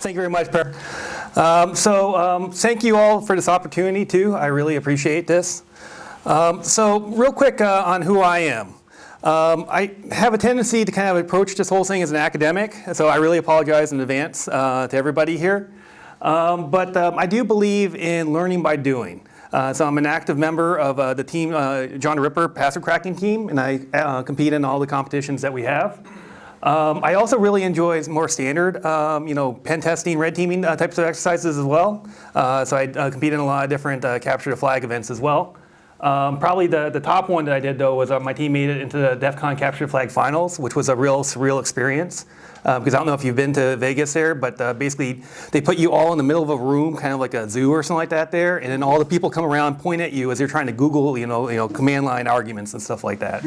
Thank you very much, Per. Um, so um, thank you all for this opportunity too. I really appreciate this. Um, so real quick uh, on who I am. Um, I have a tendency to kind of approach this whole thing as an academic, so I really apologize in advance uh, to everybody here. Um, but um, I do believe in learning by doing. Uh, so I'm an active member of uh, the team, uh, John Ripper password cracking team, and I uh, compete in all the competitions that we have. Um, I also really enjoy more standard, um, you know, pen testing, red teaming uh, types of exercises as well. Uh, so I compete in a lot of different capture the flag events as well. Um, probably the, the top one that I did though was uh, my team made it into the DEF CON Capture the Flag Finals, which was a real surreal experience. Because uh, I don't know if you've been to Vegas there, but uh, basically they put you all in the middle of a room, kind of like a zoo or something like that there, and then all the people come around point at you as you're trying to Google, you know, you know, command line arguments and stuff like that.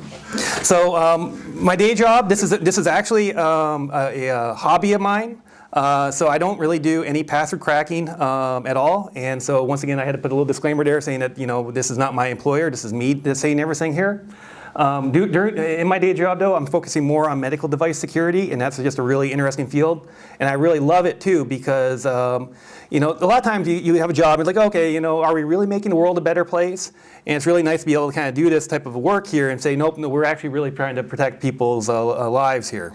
So um, my day job, this is, this is actually um, a, a, hobby of mine. Uh, so I don't really do any password cracking um, at all. And so once again, I had to put a little disclaimer there saying that, you know, this is not my employer. This is me saying everything here. Um, do, during, in my day job though, I'm focusing more on medical device security and that's just a really interesting field. And I really love it too because, um, you know, a lot of times you, you have a job and like, okay, you know, are we really making the world a better place? And it's really nice to be able to kind of do this type of work here and say, nope, no, we're actually really trying to protect people's uh, lives here.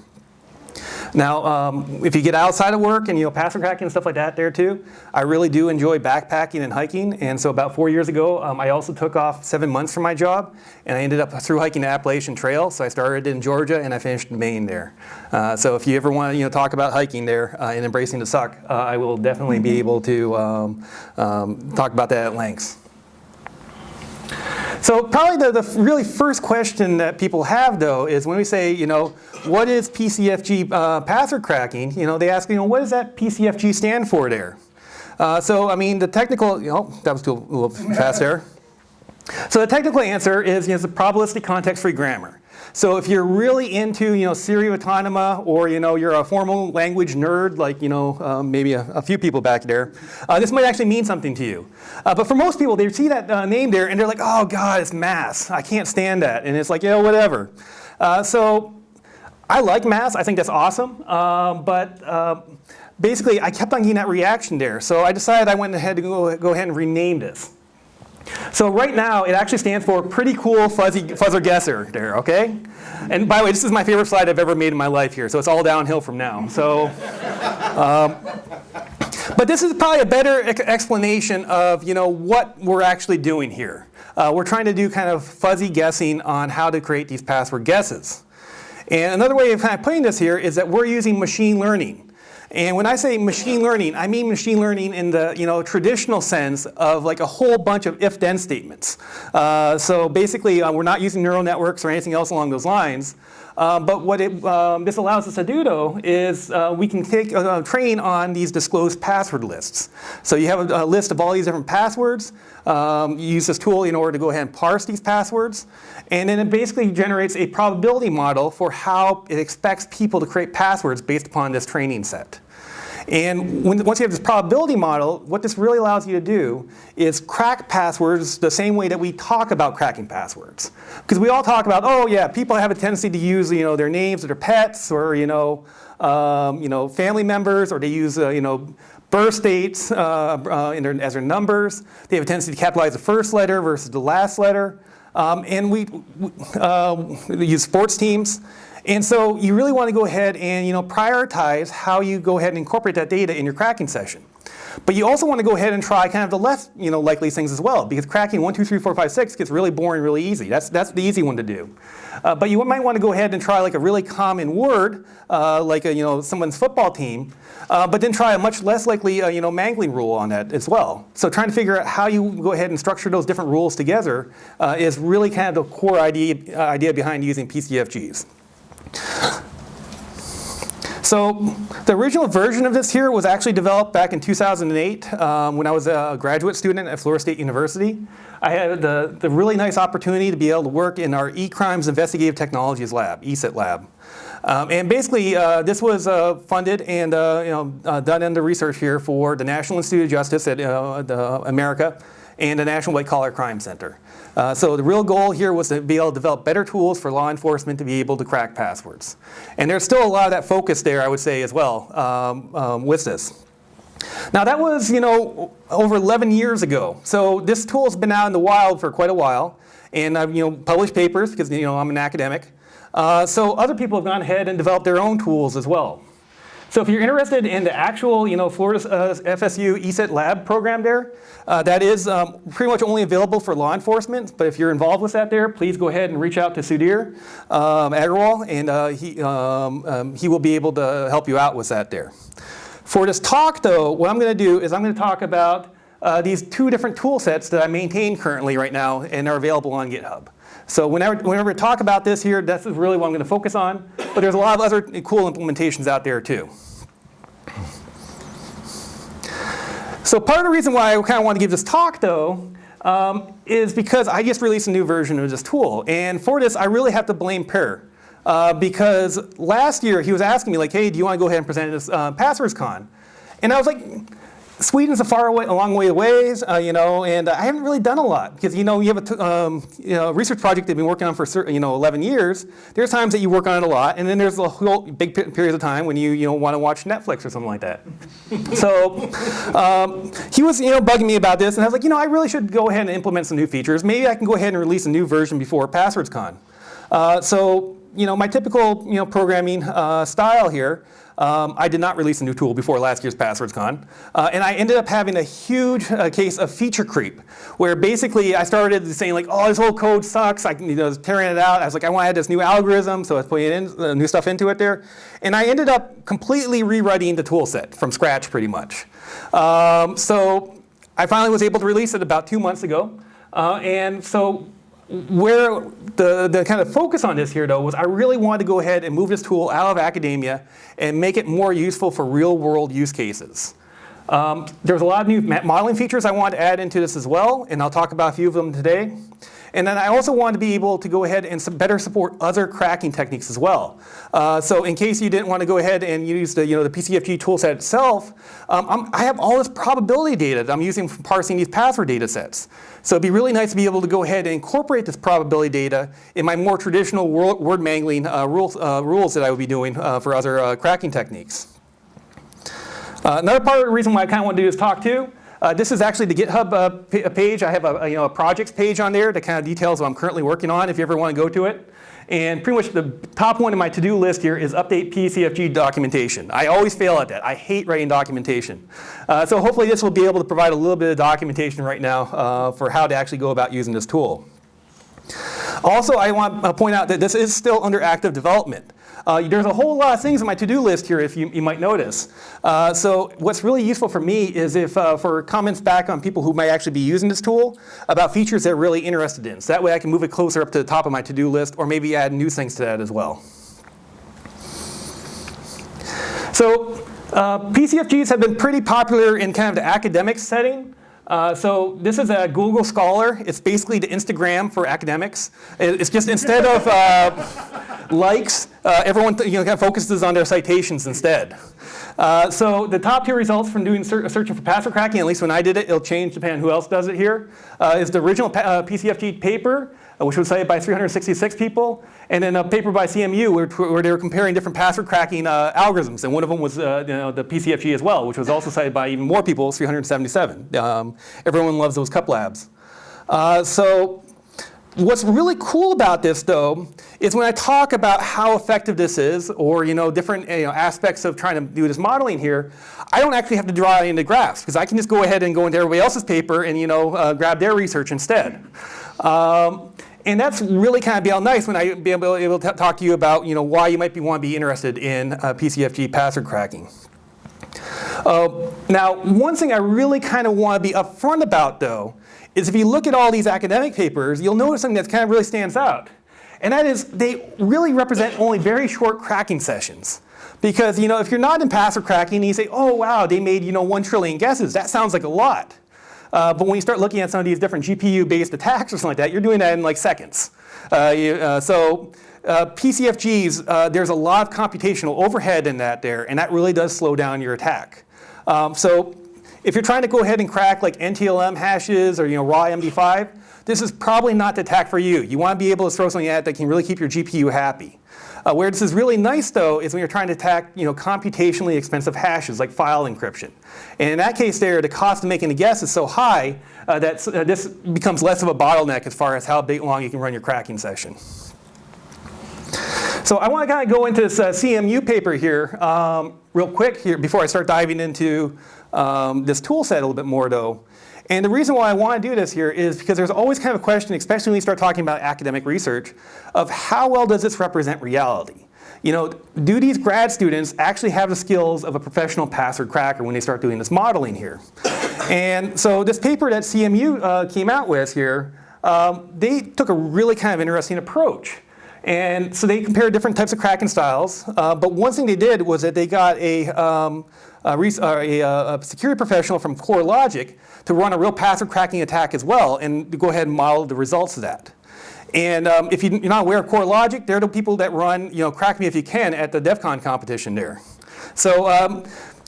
Now, um, if you get outside of work and you know password cracking and stuff like that there too, I really do enjoy backpacking and hiking. And so about four years ago, um, I also took off seven months from my job, and I ended up through hiking the Appalachian Trail. So I started in Georgia and I finished in Maine there. Uh, so if you ever want to you know talk about hiking there uh, and embracing the suck, uh, I will definitely be able to um, um talk about that at length. So probably the, the really first question that people have though is when we say, you know, what is PCFG uh, password cracking? You know, they ask, you know, what does that PCFG stand for there? Uh, so I mean, the technical, you know, that was too, a little fast there. So the technical answer is, you know, it's a probabilistic context-free grammar. So if you're really into, you know, Serial Autonoma or, you know, you're a formal language nerd like, you know, um, maybe a, a, few people back there, uh, this might actually mean something to you. Uh, but for most people, they see that uh, name there and they're like, oh God, it's mass. I can't stand that. And it's like, yeah, whatever. Uh, so I like mass. I think that's awesome. Um, but uh, basically, I kept on getting that reaction there. So I decided I went ahead to go, go ahead and rename this. So right now, it actually stands for pretty cool fuzzy fuzzer guesser there, okay? And by the way, this is my favorite slide I've ever made in my life here, so it's all downhill from now. So, um, but this is probably a better explanation of you know what we're actually doing here. Uh, we're trying to do kind of fuzzy guessing on how to create these password guesses. And another way of kind of putting this here is that we're using machine learning. And when I say machine learning, I mean machine learning in the you know, traditional sense of like a whole bunch of if-then statements. Uh, so basically, uh, we're not using neural networks or anything else along those lines. Uh, but what it, um, this allows us to do though is uh, we can take uh, train on these disclosed password lists. So you have a, a list of all these different passwords. Um, you use this tool in order to go ahead and parse these passwords. And then it basically generates a probability model for how it expects people to create passwords based upon this training set. And when, once you have this probability model, what this really allows you to do is crack passwords the same way that we talk about cracking passwords. Because we all talk about, oh yeah, people have a tendency to use you know, their names or their pets or you know, um, you know, family members or they use uh, you know, birth dates uh, uh, their, as their numbers. They have a tendency to capitalize the first letter versus the last letter. Um, and we, uh, we use sports teams. And so you really want to go ahead and you know, prioritize how you go ahead and incorporate that data in your cracking session. But you also want to go ahead and try kind of the less you know, likely things as well because cracking 1, 2, 3, 4, 5, 6 gets really boring really easy. That's, that's the easy one to do. Uh, but you might want to go ahead and try like a really common word uh, like a, you know, someone's football team uh, but then try a much less likely uh, you know, mangling rule on that as well. So trying to figure out how you go ahead and structure those different rules together uh, is really kind of the core idea, idea behind using PCFGs. So the original version of this here was actually developed back in 2008 um, when I was a graduate student at Florida State University. I had the, the really nice opportunity to be able to work in our E-Crimes Investigative Technologies Lab, ECIT lab. Um, and basically, uh, this was uh, funded and uh, you know, uh, done in the research here for the National Institute of Justice at uh, the America and the National White Collar Crime Center. Uh, so the real goal here was to be able to develop better tools for law enforcement to be able to crack passwords. And there's still a lot of that focus there, I would say, as well um, um, with this. Now that was, you know, over 11 years ago. So this tool's been out in the wild for quite a while. And I've, you know, published papers because, you know, I'm an academic. Uh, so other people have gone ahead and developed their own tools as well. So if you're interested in the actual, you know, Florida uh, FSU ESET lab program there, uh, that is um, pretty much only available for law enforcement. But if you're involved with that there, please go ahead and reach out to Sudhir um, Agarwal, and uh, he, um, um, he will be able to help you out with that there. For this talk, though, what I'm going to do is I'm going to talk about uh, these two different tool sets that I maintain currently right now and are available on GitHub. So whenever, whenever we talk about this here, that's really what I'm going to focus on. But there's a lot of other cool implementations out there too. So part of the reason why I kind of want to give this talk though um, is because I just released a new version of this tool. And for this, I really have to blame Per. Uh, because last year he was asking me like, hey, do you want to go ahead and present this uh, PasswordsCon? And I was like, Sweden's a far away, a long way away, uh, you know, and I haven't really done a lot because you know you have a um, you know, research project that you've been working on for certain, you know 11 years. There's times that you work on it a lot, and then there's a whole big period of time when you you know want to watch Netflix or something like that. so um, he was you know bugging me about this, and I was like, you know, I really should go ahead and implement some new features. Maybe I can go ahead and release a new version before PasswordsCon. Uh, so you know, my typical you know programming uh, style here. Um, I did not release a new tool before last year's PasswordsCon. Uh, and I ended up having a huge uh, case of feature creep, where basically I started saying like, oh, this whole code sucks. I you know, tearing it out. I was like, I want to add this new algorithm, so I was putting in, uh, new stuff into it there. And I ended up completely rewriting the tool set from scratch pretty much. Um, so I finally was able to release it about two months ago. Uh, and so where the, the kind of focus on this here though was I really wanted to go ahead and move this tool out of academia and make it more useful for real world use cases. Um, there's a lot of new modeling features I wanted to add into this as well, and I'll talk about a few of them today. And then I also want to be able to go ahead and better support other cracking techniques as well. Uh, so in case you didn't want to go ahead and use the, you know, the PCFG toolset itself, um, i have all this probability data that I'm using for parsing these password data sets. So it'd be really nice to be able to go ahead and incorporate this probability data in my more traditional word mangling uh, rules, uh, rules that I would be doing uh, for other uh, cracking techniques. Uh, another part of the reason why I kind of want to do this talk too uh, this is actually the GitHub uh, page. I have a, you know, a projects page on there that kind of details what I'm currently working on if you ever want to go to it. And pretty much the top one in my to-do list here is update PCFG documentation. I always fail at that. I hate writing documentation. Uh, so hopefully this will be able to provide a little bit of documentation right now uh, for how to actually go about using this tool. Also, I want to point out that this is still under active development. Uh, there's a whole lot of things on my to-do list here if you, you might notice. Uh, so what's really useful for me is if uh, for comments back on people who might actually be using this tool about features they're really interested in. So that way I can move it closer up to the top of my to-do list or maybe add new things to that as well. So uh, PCFGs have been pretty popular in kind of the academic setting. Uh, so this is a Google Scholar. It's basically the Instagram for academics. It's just instead of uh, likes, uh, everyone you know, kind of focuses on their citations instead. Uh, so the top two results from doing ser searching for password cracking, at least when I did it, it'll change depending on who else does it here, uh, is the original PCFG paper uh, which was cited by 366 people, and then a paper by CMU where, where they were comparing different password cracking uh, algorithms, and one of them was uh, you know, the PCFG as well, which was also cited by even more people, 377. Um, everyone loves those cup labs. Uh, so what's really cool about this though is when I talk about how effective this is or you know different you know, aspects of trying to do this modeling here, I don't actually have to draw into graphs because I can just go ahead and go into everybody else's paper and you know uh, grab their research instead. Um, and that's really kind of be all nice when I be able, able to talk to you about you know, why you might be, want to be interested in uh, PCFG password cracking. Uh, now, one thing I really kind of want to be upfront about, though, is if you look at all these academic papers, you'll notice something that kind of really stands out. And that is they really represent only very short cracking sessions. Because you know, if you're not in password cracking and you say, oh wow, they made you know, one trillion guesses, that sounds like a lot. Uh, but when you start looking at some of these different GPU-based attacks or something like that, you're doing that in like seconds. Uh, you, uh, so uh, PCFGs, uh, there's a lot of computational overhead in that there, and that really does slow down your attack. Um, so if you're trying to go ahead and crack like NTLM hashes or you know, raw MD5, this is probably not the attack for you. You want to be able to throw something at that can really keep your GPU happy. Uh, where this is really nice, though, is when you're trying to attack you know, computationally expensive hashes like file encryption. And in that case there, the cost of making a guess is so high uh, that uh, this becomes less of a bottleneck as far as how big long you can run your cracking session. So I want to kind of go into this uh, CMU paper here um, real quick here before I start diving into um, this tool set a little bit more though. And the reason why I want to do this here is because there's always kind of a question, especially when you start talking about academic research, of how well does this represent reality? You know, do these grad students actually have the skills of a professional password cracker when they start doing this modeling here? And so this paper that CMU uh, came out with here, um, they took a really kind of interesting approach. And so they compared different types of cracking styles. Uh, but one thing they did was that they got a, um, a, a, a, security professional from CoreLogic to run a real password cracking attack as well and go ahead and model the results of that. And um, if you're not aware of CoreLogic, they're the people that run, you know, Crack Me If You Can at the DEF CON competition there. So um,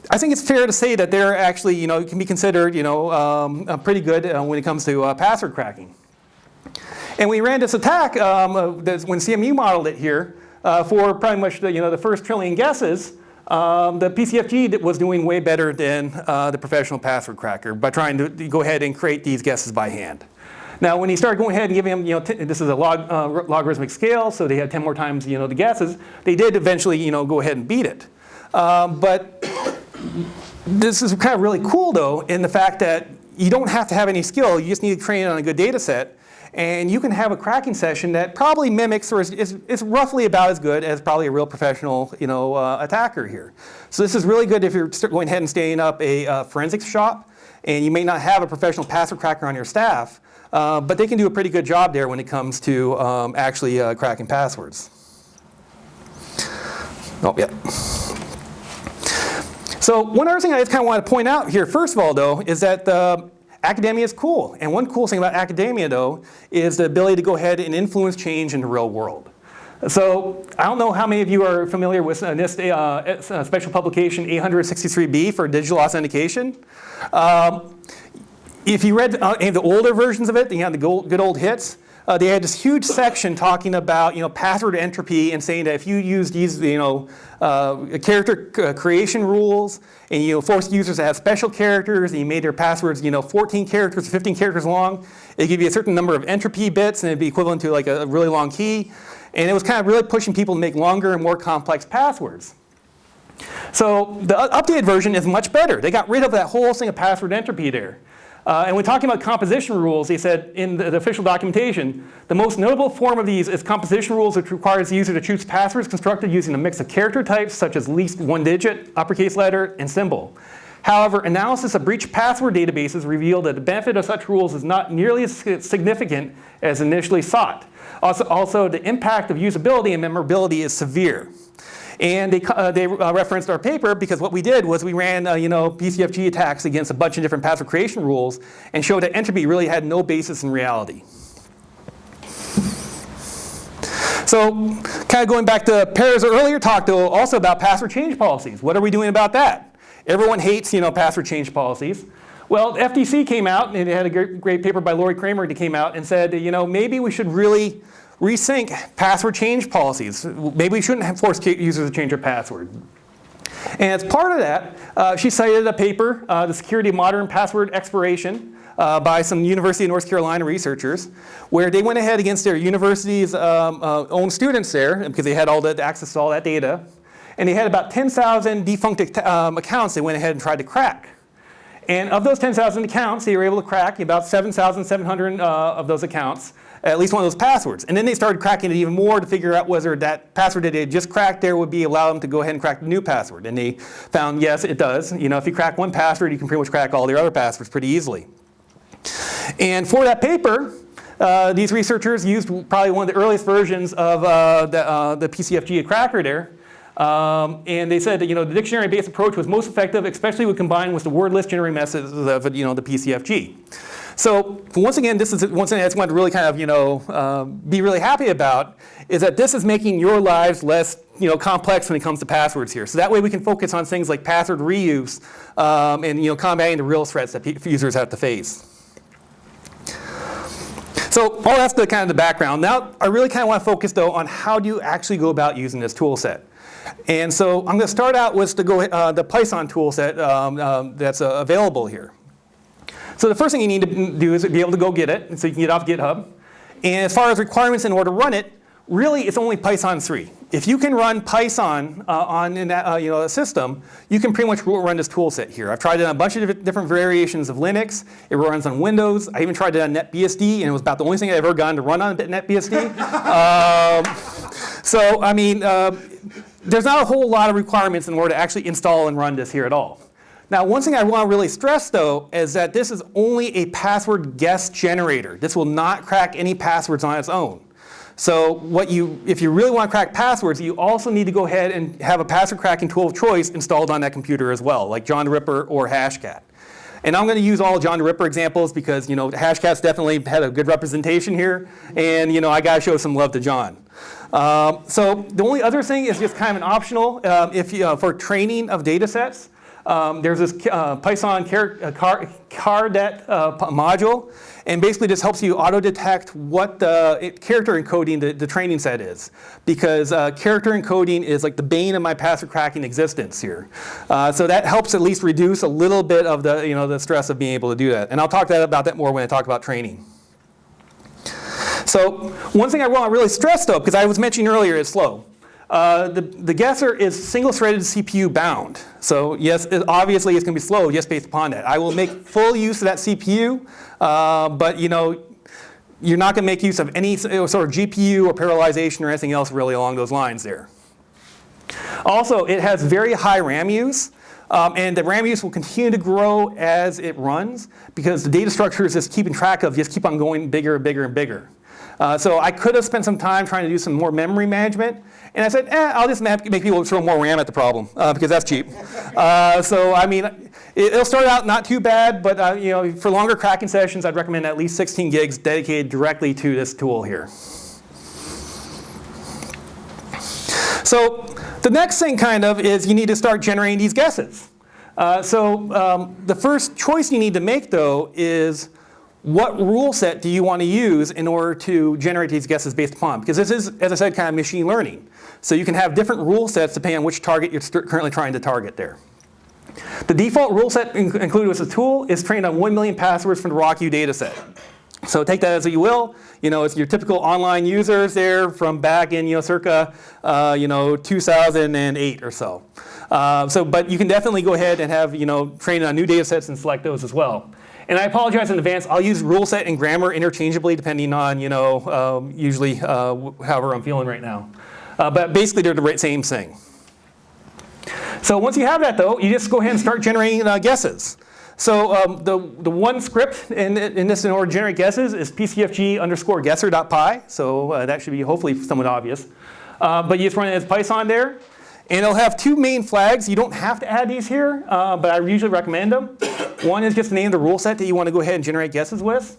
I think it's fair to say that they're actually, you know, can be considered, you know, um, pretty good uh, when it comes to uh, password cracking. And we ran this attack uh, when CMU modeled it here uh, for pretty much the, you know, the first trillion guesses. Um, the PCFG was doing way better than uh, the professional password cracker by trying to go ahead and create these guesses by hand. Now, when he started going ahead and giving them, you know, this is a log, uh, logarithmic scale, so they had 10 more times, you know, the guesses, they did eventually, you know, go ahead and beat it. Um, but this is kind of really cool, though, in the fact that you don't have to have any skill. You just need to train it on a good data set. And you can have a cracking session that probably mimics or is, is, is roughly about as good as probably a real professional you know, uh, attacker here. So this is really good if you're going ahead and standing up a uh, forensics shop and you may not have a professional password cracker on your staff, uh, but they can do a pretty good job there when it comes to um, actually uh, cracking passwords. Oh, yeah. So one other thing I just kind of want to point out here, first of all, though, is that the Academia is cool. And one cool thing about academia, though, is the ability to go ahead and influence change in the real world. So I don't know how many of you are familiar with NIST uh, uh, special publication 863B for digital authentication. Um, if you read uh, any of the older versions of it, you had the good old hits, uh, they had this huge section talking about you know password entropy and saying that if you use these you know uh, character uh, creation rules and you know force users to have special characters and you made their passwords you know 14 characters or 15 characters long, it give you a certain number of entropy bits and it'd be equivalent to like a really long key. And it was kind of really pushing people to make longer and more complex passwords. So the updated version is much better. They got rid of that whole thing of password entropy there. Uh, and when talking about composition rules, he said in the, the, official documentation, the most notable form of these is composition rules which requires the user to choose passwords constructed using a mix of character types such as least one digit, uppercase letter, and symbol. However, analysis of breached password databases revealed that the benefit of such rules is not nearly as significant as initially sought. Also, also the impact of usability and memorability is severe. And they, uh, they uh, referenced our paper because what we did was we ran uh, you know, PCFG attacks against a bunch of different password creation rules and showed that entropy really had no basis in reality. So kind of going back to Per's earlier talk though also about password change policies. What are we doing about that? Everyone hates you know, password change policies. Well, FTC came out and they had a great, great paper by Lori Kramer that came out and said, you know, maybe we should really Rethink password change policies. Maybe we shouldn't force users to change their password. And as part of that, uh, she cited a paper, uh, The Security of Modern Password Expiration, uh, by some University of North Carolina researchers, where they went ahead against their university's um, uh, own students there, because they had all the access to all that data, and they had about 10,000 defunct um, accounts they went ahead and tried to crack. And of those 10,000 accounts, they were able to crack about 7,700 uh, of those accounts at least one of those passwords. And then they started cracking it even more to figure out whether that password that they just cracked there would be allow them to go ahead and crack the new password. And they found yes, it does. You know, if you crack one password, you can pretty much crack all the other passwords pretty easily. And for that paper, uh, these researchers used probably one of the earliest versions of uh, the, uh, the PCFG cracker there. Um, and they said that you know, the dictionary-based approach was most effective, especially when combined with the word list generating methods of you know, the PCFG. So once again, this is one thing I just want to really kind of you know um, be really happy about is that this is making your lives less you know complex when it comes to passwords here. So that way we can focus on things like password reuse um, and you know combating the real threats that users have to face. So all that's the kind of the background. Now I really kind of want to focus though on how do you actually go about using this tool set. And so I'm going to start out with the, go, uh, the Python tool set um, um, that's uh, available here. So the first thing you need to do is be able to go get it, so you can get off GitHub. And as far as requirements in order to run it, really it's only Python 3. If you can run Python uh, on in that, uh, you know, a system, you can pretty much run this tool set here. I've tried it on a bunch of different variations of Linux. It runs on Windows. I even tried it on NetBSD, and it was about the only thing I've ever gotten to run on NetBSD. um, so, I mean, uh, there's not a whole lot of requirements in order to actually install and run this here at all. Now, one thing I want to really stress, though, is that this is only a password guess generator. This will not crack any passwords on its own. So what you, if you really want to crack passwords, you also need to go ahead and have a password cracking tool of choice installed on that computer as well, like John the Ripper or Hashcat. And I'm going to use all John the Ripper examples because you know Hashcat's definitely had a good representation here, and you know I got to show some love to John. Um, so the only other thing is just kind of an optional um, if you, uh, for training of data sets. Um, there's this uh, Python car, uh, car, Cardet uh, module, and basically just helps you auto-detect what the character encoding the, the, training set is. Because uh, character encoding is like the bane of my password cracking existence here. Uh, so that helps at least reduce a little bit of the, you know, the stress of being able to do that. And I'll talk that, about that more when I talk about training. So one thing I want to really stress though, because I was mentioning earlier, is slow. Uh, the, the guesser is single-threaded CPU bound. So yes, it, obviously it's going to be slow just based upon that. I will make full use of that CPU, uh, but you know, you're not going to make use of any sort of GPU or parallelization or anything else really along those lines there. Also, it has very high RAM use. Um, and the RAM use will continue to grow as it runs because the data structures it's keeping track of just keep on going bigger and bigger and bigger. Uh, so I could have spent some time trying to do some more memory management. And I said, eh, I'll just make people throw more RAM at the problem uh, because that's cheap. Uh, so I mean, it, will start out not too bad, but uh, you know, for longer cracking sessions, I'd recommend at least 16 gigs dedicated directly to this tool here. So the next thing kind of is you need to start generating these guesses. Uh, so um, the first choice you need to make though is what rule set do you want to use in order to generate these guesses based upon? Because this is, as I said, kind of machine learning. So you can have different rule sets depending on which target you're currently trying to target there. The default rule set included with the tool is trained on 1 million passwords from the RockU dataset. So take that as you will. You know, it's your typical online users there from back in, you know, circa, uh, you know, 2008 or so. Uh, so, but you can definitely go ahead and have, you know, train on new data sets and select those as well. And I apologize in advance. I'll use rule set and grammar interchangeably depending on, you know, um, usually uh, however I'm feeling right now. Uh, but basically they're the same thing. So once you have that though, you just go ahead and start generating uh, guesses. So um, the, the one script in, in this in order to generate guesses is pcfg underscore guesser.py. So uh, that should be hopefully somewhat obvious. Uh, but you just run it as Python there. And it'll have two main flags. You don't have to add these here, uh, but I usually recommend them. One is just the name of the rule set that you want to go ahead and generate guesses with.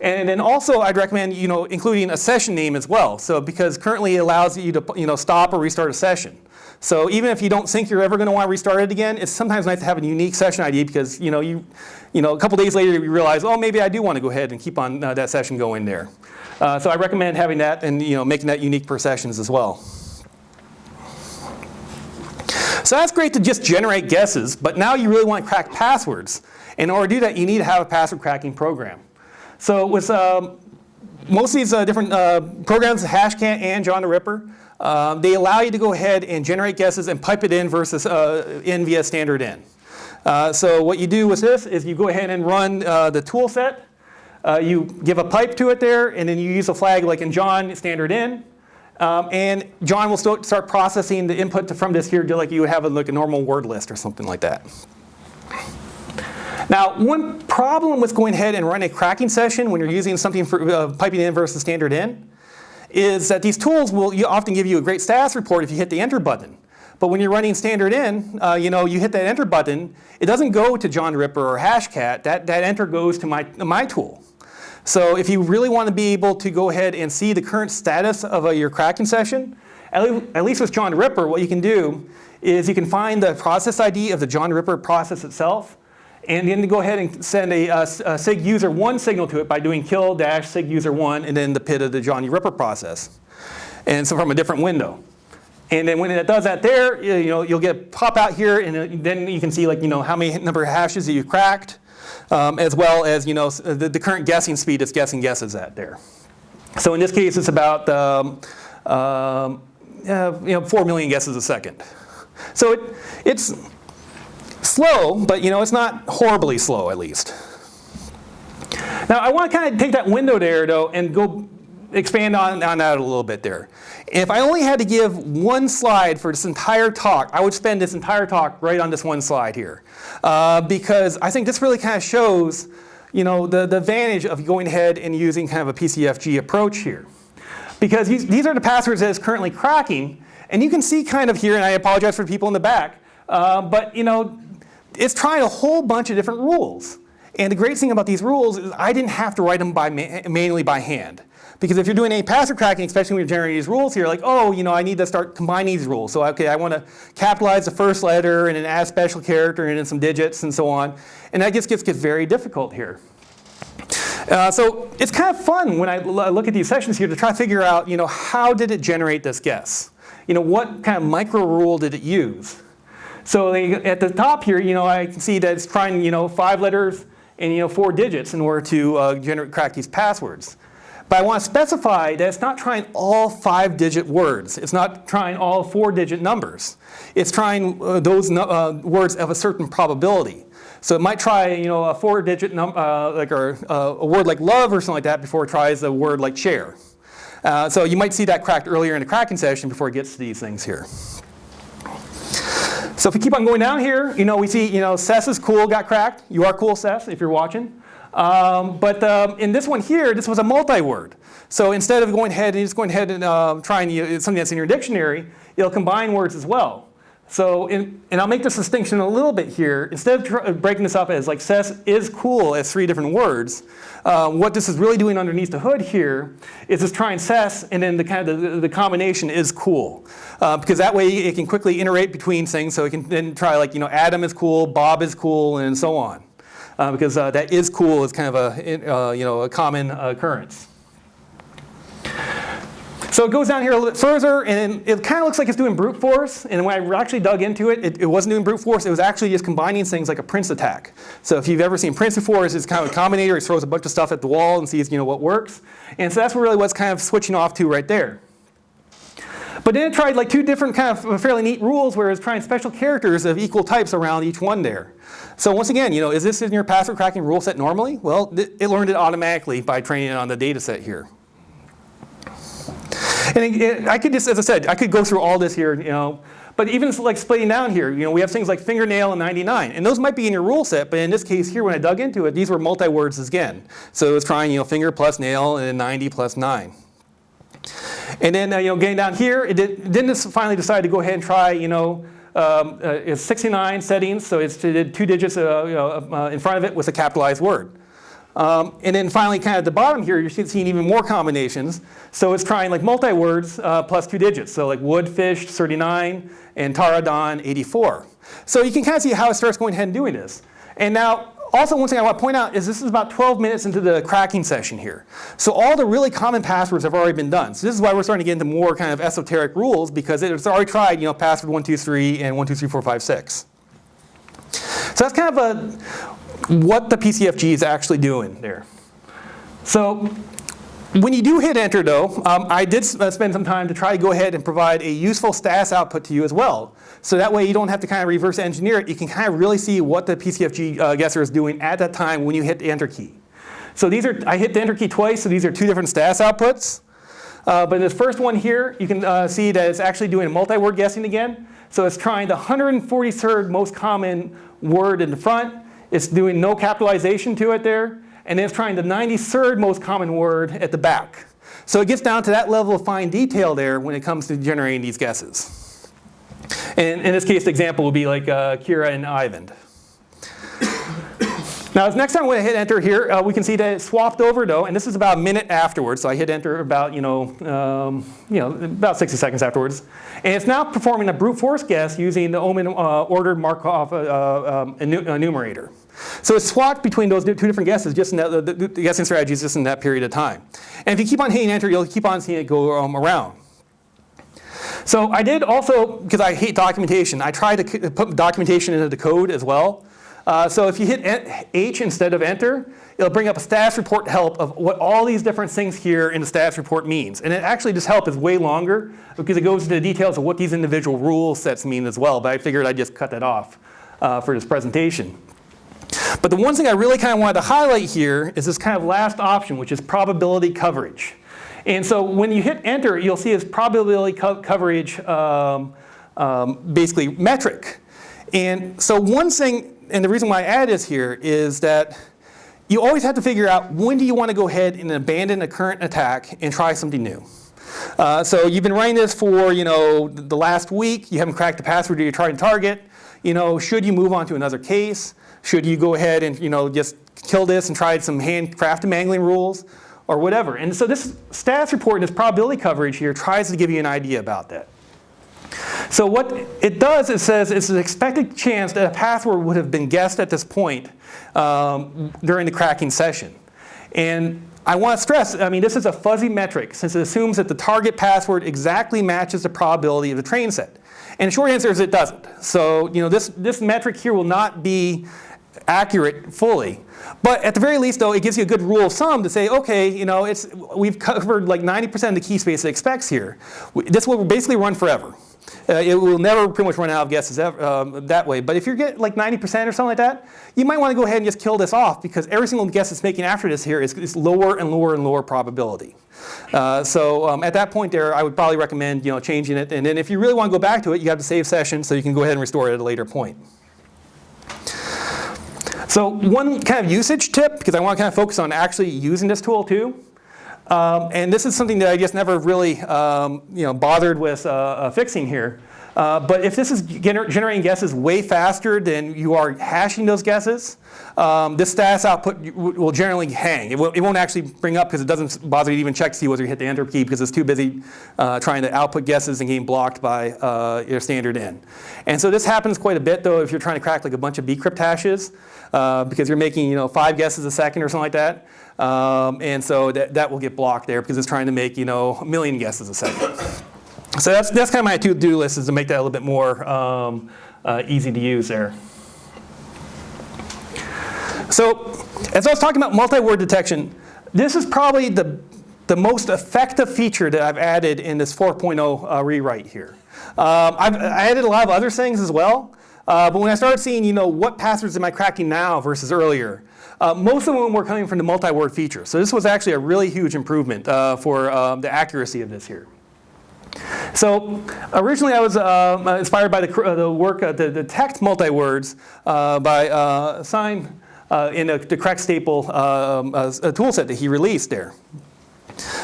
And then also I'd recommend you know, including a session name as well. So because currently it allows you to you know, stop or restart a session. So even if you don't think you're ever going to want to restart it again, it's sometimes nice to have a unique session ID because you know, you, you know, a couple days later you realize, oh, maybe I do want to go ahead and keep on uh, that session going there. Uh, so I recommend having that and you know, making that unique per sessions as well. So that's great to just generate guesses, but now you really want to crack passwords. In order to do that, you need to have a password cracking program. So with um, most of these uh, different uh, programs, Hashcat and John the Ripper, uh, they allow you to go ahead and generate guesses and pipe it in versus uh, in via standard in. Uh, so what you do with this is you go ahead and run uh, the tool set. you give a pipe to it there, and then you use a flag like in John standard in. Um, and John will start processing the input from this here just like you would have a, like a normal word list or something like that. Now, one problem with going ahead and running a cracking session when you're using something for uh, piping in versus standard in is that these tools will often give you a great status report if you hit the enter button. But when you're running standard in, uh, you know, you hit that enter button, it doesn't go to John Ripper or Hashcat. That, that enter goes to my, my tool. So if you really want to be able to go ahead and see the current status of uh, your cracking session, at, least with John Ripper, what you can do is you can find the process ID of the John Ripper process itself, and then go ahead and send a, a, a SIG user one signal to it by doing kill dash SIG user one and then the PID of the Johnny Ripper process. And so from a different window. And then when it does that there, you know, you'll get pop out here and then you can see like, you know, how many number of hashes that you cracked, um, as well as, you know, the, the, current guessing speed it's guessing guesses at there. So in this case, it's about, um, uh, you know, 4 million guesses a second. So it, it's slow, but you know, it's not horribly slow at least. Now I want to kind of take that window there though and go expand on, on that a little bit there. If I only had to give one slide for this entire talk, I would spend this entire talk right on this one slide here. Uh, because I think this really kind of shows you know, the, the advantage of going ahead and using kind of a PCFG approach here. Because these, these are the passwords that is currently cracking. And you can see kind of here, and I apologize for people in the back, uh, but you know, it's trying a whole bunch of different rules. And the great thing about these rules is I didn't have to write them by ma manually by hand. Because if you're doing any password cracking, especially when you're generating these rules here, like, oh, you know, I need to start combining these rules. So, okay, I want to capitalize the first letter and then add a special character and then some digits and so on. And that just gets, gets very difficult here. Uh, so it's kind of fun when I look at these sessions here to try to figure out, you know, how did it generate this guess? You know, what kind of micro rule did it use? So at the top here, you know, I can see that it's trying, you know, five letters and, you know, four digits in order to uh, generate, crack these passwords. But I want to specify that it's not trying all five digit words. It's not trying all four digit numbers. It's trying uh, those uh, words of a certain probability. So it might try, you know, a four digit number, uh, like or, uh, a word like love or something like that before it tries a word like chair. Uh, so you might see that cracked earlier in the cracking session before it gets to these things here. So if we keep on going down here, you know, we see, you know, Sess is cool, got cracked. You are cool, Sess, if you're watching. Um, but um, in this one here, this was a multi-word. So instead of going ahead and just going ahead and uh, trying uh, something that's in your dictionary, it'll combine words as well. So, in, and I'll make this distinction a little bit here. Instead of breaking this up as like Sess is cool as three different words, uh, what this is really doing underneath the hood here is it's trying Sess and then the kind of the, the combination is cool. Uh, because that way it can quickly iterate between things. So it can then try like, you know, Adam is cool, Bob is cool, and so on. Uh, because uh, that is cool is kind of a, uh, you know, a common occurrence. So it goes down here a little bit further, and it kind of looks like it's doing brute force. And when I actually dug into it, it, it, wasn't doing brute force. It was actually just combining things like a Prince attack. So if you've ever seen Prince before, it's kind of a combinator. He throws a bunch of stuff at the wall and sees you know, what works. And so that's really what's kind of switching off to right there. But then it tried like two different kind of uh, fairly neat rules where it's trying special characters of equal types around each one there. So once again, you know, is this in your password cracking rule set normally? Well, it learned it automatically by training it on the data set here. And it, it, I could just, as I said, I could go through all this here, you know, but even like splitting down here, you know, we have things like fingernail and 99, and those might be in your rule set, but in this case here, when I dug into it, these were multi-words again. So it was trying, you know, finger plus nail and then 90 plus 9. And then, uh, you know, getting down here, it did, then finally decide to go ahead and try, you know, um, uh, it's 69 settings, so it's two digits uh, you know, uh, in front of it with a capitalized word. Um, and then finally, kind of at the bottom here, you're seeing even more combinations. So it's trying like multi-words uh, plus two digits. So like wood, fish, 39, and Taradon, 84. So you can kind of see how it starts going ahead and doing this. And now, also one thing I want to point out is this is about 12 minutes into the cracking session here. So all the really common passwords have already been done. So this is why we're starting to get into more kind of esoteric rules because it's already tried, you know, password 123 and 123456. So that's kind of a what the PCFG is actually doing there. So when you do hit enter though, um, I did uh, spend some time to try to go ahead and provide a useful stats output to you as well. So that way you don't have to kind of reverse engineer it. You can kind of really see what the PCFG uh, guesser is doing at that time when you hit the enter key. So these are, I hit the enter key twice, so these are two different stats outputs. Uh, but in this first one here, you can uh, see that it's actually doing multi-word guessing again. So it's trying the 143rd most common word in the front, it's doing no capitalization to it there. And then it's trying the 93rd most common word at the back. So it gets down to that level of fine detail there when it comes to generating these guesses. And in this case, the example would be like uh, Kira and Ivan. Now, next time when I hit enter here, uh, we can see that it swapped over though, and this is about a minute afterwards. So I hit enter about, you know, um, you know, about 60 seconds afterwards. And it's now performing a brute force guess using the Omen uh, ordered Markov uh, um, enumerator. So it's swapped between those two different guesses, just in that, the, the, the guessing strategies just in that period of time. And if you keep on hitting enter, you'll keep on seeing it go um, around. So I did also, because I hate documentation, I tried to put documentation into the code as well. Uh, so if you hit H instead of enter, it'll bring up a status report help of what all these different things here in the status report means. And it actually, this help is way longer because it goes into the details of what these individual rule sets mean as well. But I figured I'd just cut that off uh, for this presentation. But the one thing I really kind of wanted to highlight here is this kind of last option, which is probability coverage. And so when you hit enter, you'll see this probability co coverage um, um, basically metric. And so one thing, and the reason why I add this here is that you always have to figure out when do you want to go ahead and abandon a current attack and try something new. Uh, so you've been running this for you know the last week. You haven't cracked the password you're trying to target. You know, should you move on to another case? Should you go ahead and you know just kill this and try some handcrafted mangling rules or whatever? And so this status report and this probability coverage here tries to give you an idea about that. So what it does, it says it's an expected chance that a password would have been guessed at this point um, during the cracking session. And I want to stress, I mean, this is a fuzzy metric since it assumes that the target password exactly matches the probability of the train set. And the short answer is it doesn't. So, you know, this, this metric here will not be accurate fully. But at the very least, though, it gives you a good rule of thumb to say, okay, you know, it's, we've covered like 90% of the key space it expects here. This will basically run forever. Uh, it will never pretty much run out of guesses ever, um, that way. But if you get like 90% or something like that, you might want to go ahead and just kill this off because every single guess it's making after this here is, is lower and lower and lower probability. Uh, so um, at that point there, I would probably recommend you know, changing it. And then if you really want to go back to it, you have to save session so you can go ahead and restore it at a later point. So one kind of usage tip, because I want to kind of focus on actually using this tool too, um, and this is something that I just never really um, you know, bothered with uh, uh, fixing here. Uh, but if this is gener generating guesses way faster than you are hashing those guesses, um, this status output will generally hang. It, will, not actually bring up because it doesn't bother to even check to see whether you hit the enter key because it's too busy uh, trying to output guesses and getting blocked by uh, your standard in. And so this happens quite a bit though if you're trying to crack like a bunch of bcrypt hashes uh, because you're making you know five guesses a second or something like that. Um, and so that, that will get blocked there because it's trying to make you know a million guesses a second. So that's, that's kind of my to-do list is to make that a little bit more um, uh, easy to use there. So as I was talking about multi-word detection, this is probably the, the most effective feature that I've added in this 4.0 uh, rewrite here. Um, I've I added a lot of other things as well, uh, but when I started seeing, you know, what passwords am I cracking now versus earlier, uh, most of them were coming from the multi-word feature. So this was actually a really huge improvement uh, for um, the accuracy of this here. So originally I was uh, inspired by the, uh, the work, uh, the, the text multi-words uh, by uh, Sign in a, the Crack Staple um, tool set that he released there.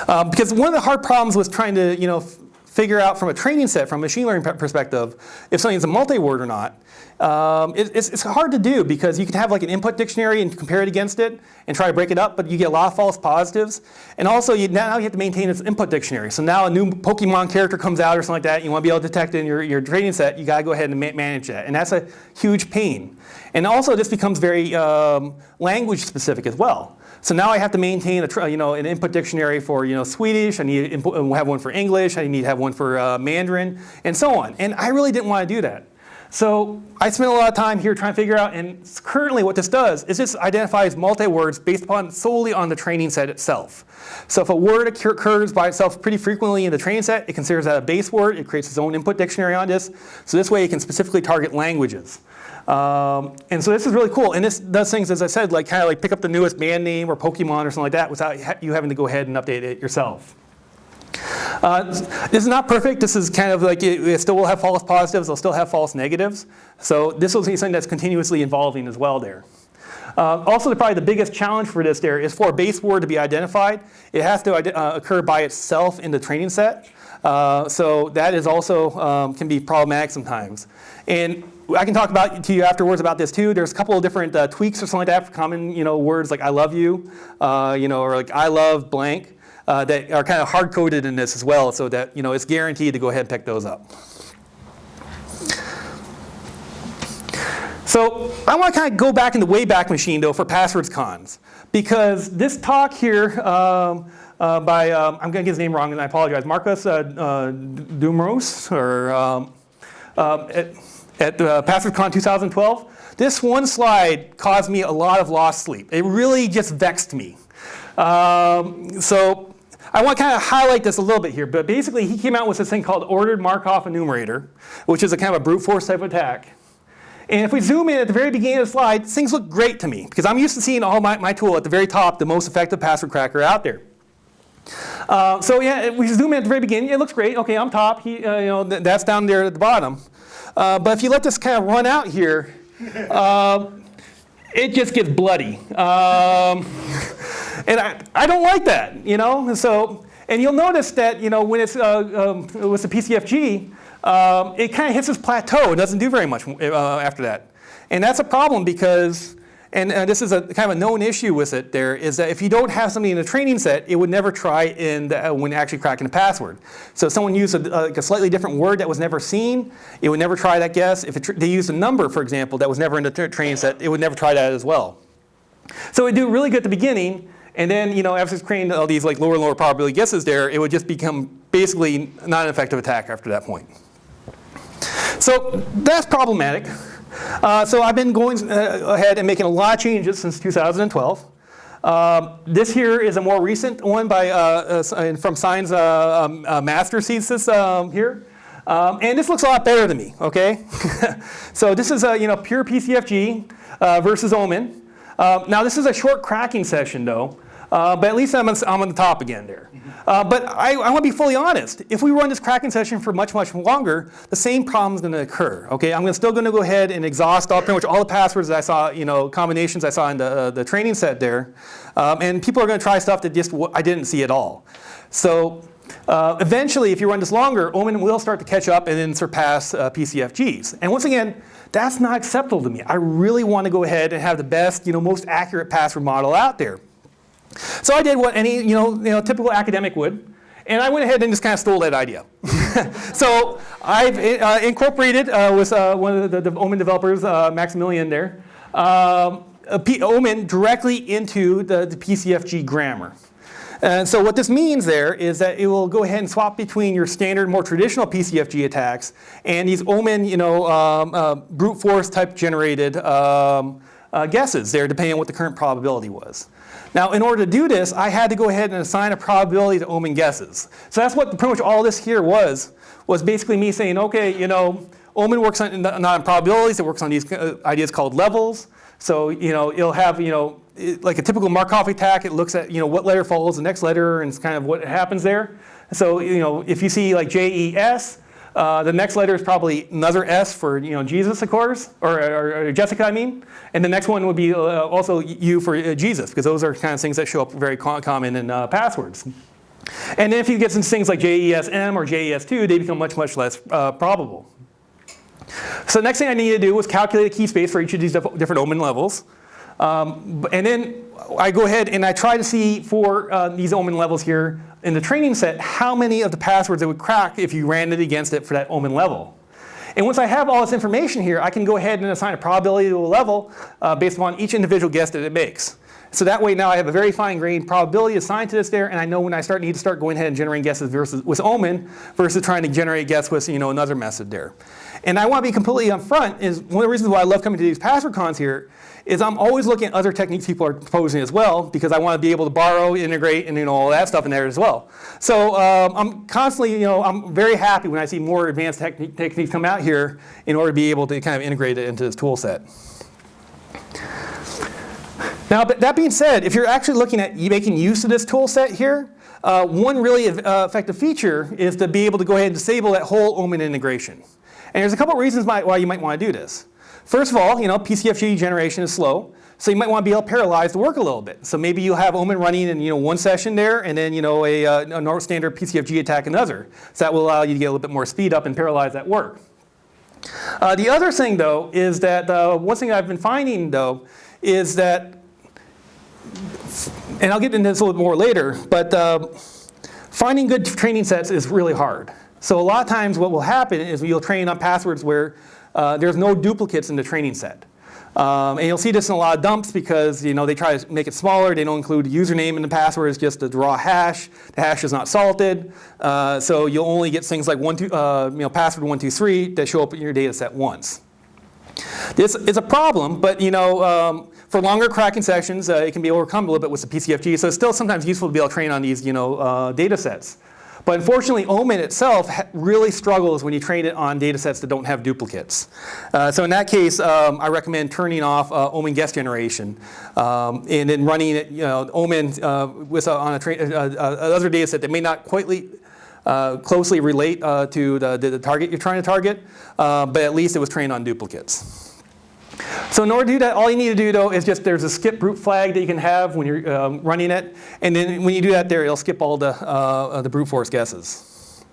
Because one of the hard problems was trying to, you know, figure out from a training set, from a machine learning perspective, if something's a multi-word or not. Um, it, it's, it's, hard to do because you can have like an input dictionary and compare it against it and try to break it up, but you get a lot of false positives. And also you, now you have to maintain this input dictionary. So now a new Pokemon character comes out or something like that, you want to be able to detect it in your, your training set, you got to go ahead and ma manage that. And that's a huge pain. And also this becomes very um, language specific as well. So now I have to maintain a, you know, an input dictionary for you know, Swedish, I need to have one for English, I need to have one for uh, Mandarin, and so on. And I really didn't want to do that. So I spent a lot of time here trying to figure out, and currently what this does is this identifies multi-words based upon solely on the training set itself. So if a word occurs by itself pretty frequently in the training set, it considers that a base word, it creates its own input dictionary on this. So this way it can specifically target languages. Um, and so this is really cool. And this does things, as I said, like kind of like pick up the newest band name or Pokemon or something like that without you having to go ahead and update it yourself. Uh, this is not perfect. This is kind of like it, it, still will have false positives. It'll still have false negatives. So this will be something that's continuously evolving as well there. Uh, also, the, probably the biggest challenge for this there is for a base word to be identified. It has to uh, occur by itself in the training set. Uh, so that is also um, can be problematic sometimes. And I can talk about to you afterwards about this too. There's a couple of different uh, tweaks or something like that for common you know, words like I love you, uh, you know, or like I love blank uh, that are kind of hard coded in this as well so that you know, it's guaranteed to go ahead and pick those up. So I want to kind of go back in the Wayback Machine though for passwords cons because this talk here um, uh, by, um, I'm going to get his name wrong and I apologize, Marcus uh, uh, Dumros or um, um at, at uh, PasswordsCon 2012, this one slide caused me a lot of lost sleep. It really just vexed me. Um, so I want to kind of highlight this a little bit here, but basically he came out with this thing called ordered Markov enumerator, which is a kind of a brute force type attack. And if we zoom in at the very beginning of the slide, things look great to me because I'm used to seeing all my, my tool at the very top, the most effective password cracker out there. Uh, so yeah, if we zoom in at the very beginning, it looks great. Okay, I'm top, he, uh, you know, th that's down there at the bottom. Uh, but if you let this kind of run out here, um, it just gets bloody. Um, and I, I don't like that, you know? And So, and you'll notice that, you know, when it's uh, um, with the PCFG, um, it kind of hits this plateau. It doesn't do very much uh, after that. And that's a problem because, and, and, this is a kind of a known issue with it there, is that if you don't have something in the training set, it would never try in the, uh, when actually cracking a password. So if someone used a, like a slightly different word that was never seen, it would never try that guess. If it, they used a number, for example, that was never in the training set, it would never try that as well. So it would do really good at the beginning, and then, you know, after it's creating all these like lower and lower probability guesses there, it would just become basically not an effective attack after that point. So that's problematic. Uh, so I've been going uh, ahead and making a lot of changes since 2012. Um, this here is a more recent one by, uh, uh from Sign's uh, um, uh, master thesis um, here. Um, and this looks a lot better to me, okay? so this is a you know, pure PCFG versus Omen. Um, now this is a short cracking session though. Uh, but at least I'm on, I'm on, the top again there. Uh, but I, I want to be fully honest. If we run this cracking session for much, much longer, the same problem is going to occur. Okay, I'm still going to go ahead and exhaust all, pretty much all the passwords that I saw, you know, combinations I saw in the, uh, the training set there. Um, and people are going to try stuff that just I didn't see at all. So uh, eventually, if you run this longer, Omen will start to catch up and then surpass uh, PCFGs. And once again, that's not acceptable to me. I really want to go ahead and have the best, you know, most accurate password model out there. So I did what any you know, you know, typical academic would. And I went ahead and just kind of stole that idea. so I've uh, incorporated uh, with uh, one of the, the, Omen developers, uh, Maximilian there, um, Omen directly into the, the, PCFG grammar. And so what this means there is that it will go ahead and swap between your standard, more traditional PCFG attacks and these Omen, you know, um, uh, brute force type generated um, uh, guesses there, depending on what the current probability was. Now, in order to do this, I had to go ahead and assign a probability to Omen guesses. So that's what pretty much all this here was, was basically me saying, okay, you know, Omen works on, not on probabilities, it works on these uh, ideas called levels. So, you know, it'll have, you know, it, like a typical Markov attack, it looks at, you know, what letter follows the next letter and it's kind of what happens there. So, you know, if you see like J-E-S, uh, the next letter is probably another S for you know Jesus, of course, or, or, or Jessica, I mean. And the next one would be uh, also U for uh, Jesus, because those are kind of things that show up very common in uh, passwords. And then if you get some things like JESM or JES2, they become much, much less uh, probable. So the next thing I needed to do was calculate a key space for each of these different omen levels. Um, and then I go ahead and I try to see for uh, these omen levels here in the training set how many of the passwords it would crack if you ran it against it for that omen level. And once I have all this information here, I can go ahead and assign a probability to a level uh, based upon each individual guess that it makes. So that way now I have a very fine-grained probability assigned to this there, and I know when I start need to start going ahead and generating guesses versus with Omen versus trying to generate guess with you know another method there. And I want to be completely upfront is one of the reasons why I love coming to these password cons here is I'm always looking at other techniques people are proposing as well because I want to be able to borrow, integrate, and you know all that stuff in there as well. So um, I'm constantly, you know, I'm very happy when I see more advanced techniques come out here in order to be able to kind of integrate it into this tool set. Now, but that being said, if you're actually looking at making use of this tool set here, uh, one really uh, effective feature is to be able to go ahead and disable that whole Omen integration. And there's a couple reasons why you might want to do this. First of all, you know, PCFG generation is slow. So you might want to be able to parallelize the work a little bit. So maybe you'll have Omen running in you know, one session there and then you know, a, uh, a standard PCFG attack another. So that will allow you to get a little bit more speed up and paralyze that work. Uh, the other thing though is that uh, one thing I've been finding though is that, and I'll get into this a little bit more later, but uh, finding good training sets is really hard. So a lot of times what will happen is you'll train on passwords where uh, there's no duplicates in the training set. Um, and you'll see this in a lot of dumps because you know they try to make it smaller. They don't include username and the password. It's just a raw hash. The hash is not salted. Uh, so you'll only get things like one, two, uh, you know, password one two three that show up in your data set once. This is a problem, but you know, um, for longer cracking sessions, uh, it can be overcome a little bit with the PCFG. So it's still sometimes useful to be able to train on these you know, uh, data sets. But unfortunately, Omen itself really struggles when you train it on data sets that don't have duplicates. Uh, so in that case, um, I recommend turning off uh, OMINT guess generation um, and then running it, you know, OMINT uh, with a, on a uh, uh, other data set that may not quite uh, closely relate to the, the, target you're trying to target, but at least it was trained on duplicates. So in order to do that, all you need to do though is just there's a skip brute flag that you can have when you're um, running it. And then when you do that there, it'll skip all the, uh, the brute force guesses.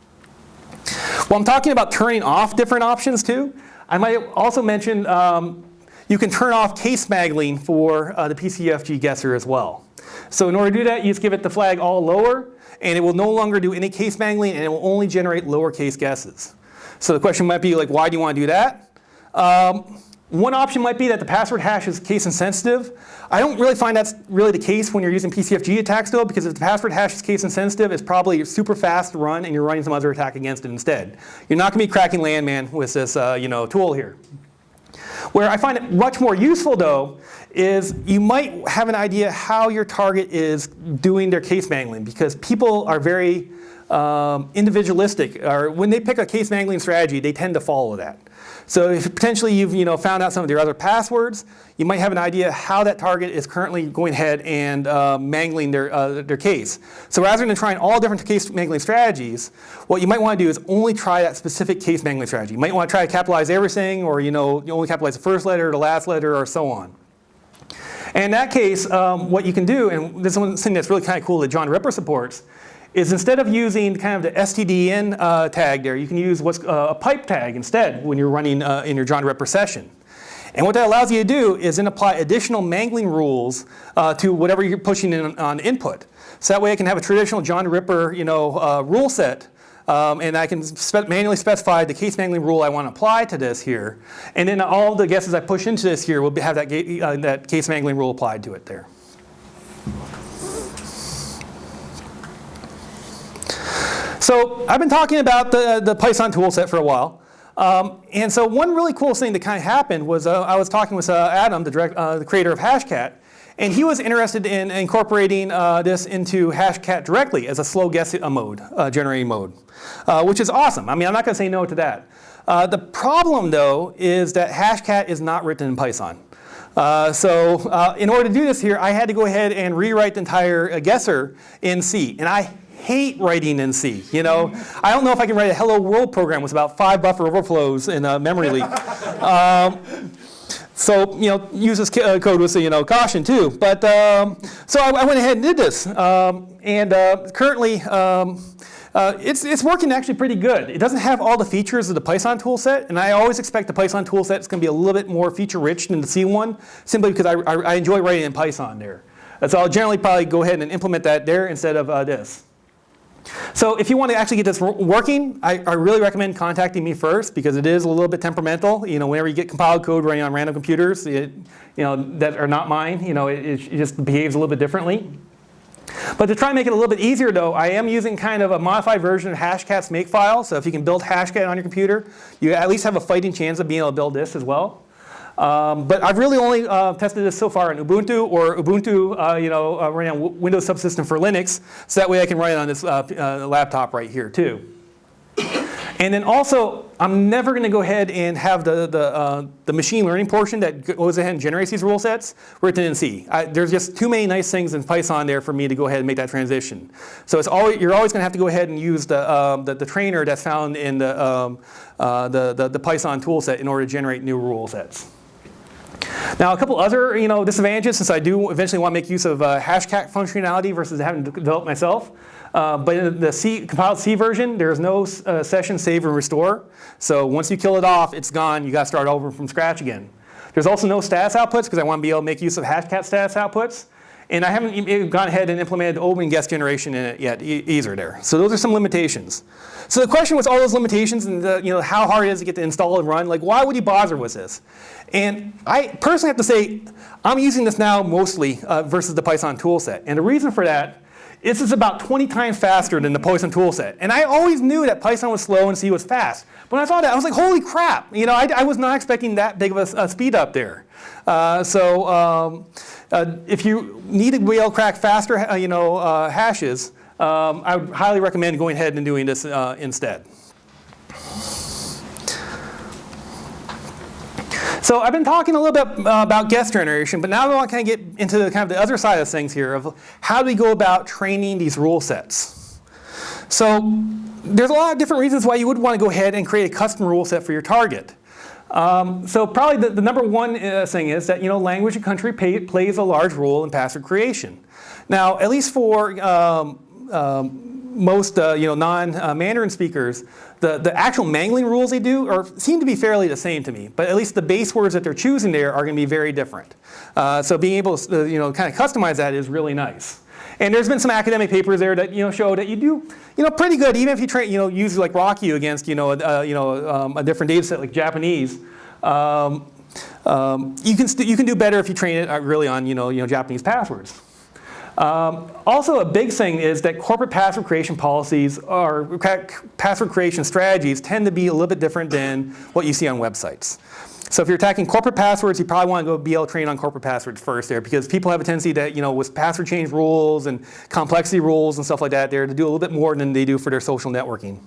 Well, I'm talking about turning off different options too. I might also mention um, you can turn off case smaggling for uh, the PCFG guesser as well. So in order to do that, you just give it the flag all lower, and it will no longer do any case mangling, and it will only generate lowercase guesses. So the question might be like, why do you want to do that? Um, one option might be that the password hash is case insensitive. I don't really find that's really the case when you're using PCFG attacks though, because if the password hash is case insensitive, it's probably super fast run and you're running some other attack against it instead. You're not going to be cracking landman with this uh, you know, tool here. Where I find it much more useful though is you might have an idea how your target is doing their case mangling because people are very um, individualistic. Or when they pick a case mangling strategy, they tend to follow that. So if potentially you've you know, found out some of their other passwords, you might have an idea how that target is currently going ahead and uh, mangling their, uh, their case. So rather than trying all different case mangling strategies, what you might want to do is only try that specific case mangling strategy. You might want to try to capitalize everything or you, know, you only capitalize the first letter, the last letter, or so on. And in that case, um, what you can do, and this is something that's really kind of cool that John Ripper supports, is instead of using kind of the STDN uh, tag there, you can use what's uh, a pipe tag instead when you're running uh, in your John Ripper session. And what that allows you to do is then apply additional mangling rules uh, to whatever you're pushing in on input. So that way I can have a traditional John Ripper you know, uh, rule set um, and I can spe manually specify the case mangling rule I want to apply to this here. And then all the guesses I push into this here will have that, uh, that case mangling rule applied to it there. So I've been talking about the, the Python toolset for a while. Um, and so one really cool thing that kind of happened was uh, I was talking with uh, Adam, the, direct, uh, the, creator of Hashcat, and he was interested in incorporating uh, this into Hashcat directly as a slow guess mode, uh, generating mode, uh, which is awesome. I mean, I'm not going to say no to that. the problem, though, is that Hashcat is not written in Python. Uh, so uh, in order to do this here, I had to go ahead and rewrite the entire uh, guesser in C. And I hate writing in C. You know, I don't know if I can write a hello world program with about five buffer overflows in a memory leak. Um, so, you know, use this uh, code with, you know, caution too. But, um, so I, I, went ahead and did this. Um, and uh, currently, um, uh, it's, it's working actually pretty good. It doesn't have all the features of the Python toolset, and I always expect the Python toolset is going to be a little bit more feature rich than the C one, simply because I, I, I enjoy writing in Python there. So I'll generally probably go ahead and implement that there instead of uh, this. So if you want to actually get this working, I, I, really recommend contacting me first because it is a little bit temperamental. You know, whenever you get compiled code running on random computers, it, you know, that are not mine, you know, it, it just behaves a little bit differently. But to try and make it a little bit easier though, I am using kind of a modified version of Hashcat's makefile. So if you can build Hashcat on your computer, you at least have a fighting chance of being able to build this as well. Um, but I've really only uh, tested this so far in Ubuntu or Ubuntu, uh, you know, uh, running on Windows subsystem for Linux. So that way I can run it on this uh, uh, laptop right here too. And then also, I'm never going to go ahead and have the, the, uh, the machine learning portion that goes ahead and generates these rule sets written in C. I, there's just too many nice things in Python there for me to go ahead and make that transition. So it's always, you're always going to have to go ahead and use the, um, the, the, trainer that's found in the, um, the, the, the Python toolset in order to generate new rule sets. Now a couple other you know, disadvantages since I do eventually want to make use of uh, hashcat functionality versus having to develop myself. Uh, but in the C, compiled C version, there's no uh, session save and restore. So once you kill it off, it's gone. You got to start over from scratch again. There's also no status outputs because I want to be able to make use of hashcat status outputs. And I haven't even gone ahead and implemented open guess generation in it yet either there. So those are some limitations. So the question was all those limitations and the, you know, how hard it is to get to install and run, like why would you bother with this? And I personally have to say, I'm using this now mostly uh, versus the Python toolset. And the reason for that this is about 20 times faster than the Python toolset. And I always knew that Python was slow and C was fast. But when I saw that, I was like, holy crap. You know, I, I was not expecting that big of a, a speed up there. Uh, so um, uh, if you need to be able to crack faster uh, you know, uh, hashes, um, I would highly recommend going ahead and doing this uh, instead. So I've been talking a little bit uh, about guest generation, but now I want to kind of get into the, kind of the other side of things here of how do we go about training these rule sets. So there's a lot of different reasons why you would want to go ahead and create a custom rule set for your target. Um, so probably the, the number one uh, thing is that you know language and country pay, plays a large role in password creation. Now, at least for um, um, most uh, you know, non-Mandarin speakers, the, the actual mangling rules they do are, seem to be fairly the same to me, but at least the base words that they're choosing there are going to be very different. Uh, so being able to uh, you know, kind of customize that is really nice. And there's been some academic papers there that you know show that you do you know pretty good even if you train you know use like RockYou against you know a, you know um, a different data set like Japanese. Um, um, you can you can do better if you train it uh, really on you know you know Japanese passwords. Um, also a big thing is that corporate password creation policies or password creation strategies tend to be a little bit different than what you see on websites. So if you're attacking corporate passwords, you probably want to go BL train on corporate passwords first there because people have a tendency that, you know, with password change rules and complexity rules and stuff like that there to do a little bit more than they do for their social networking.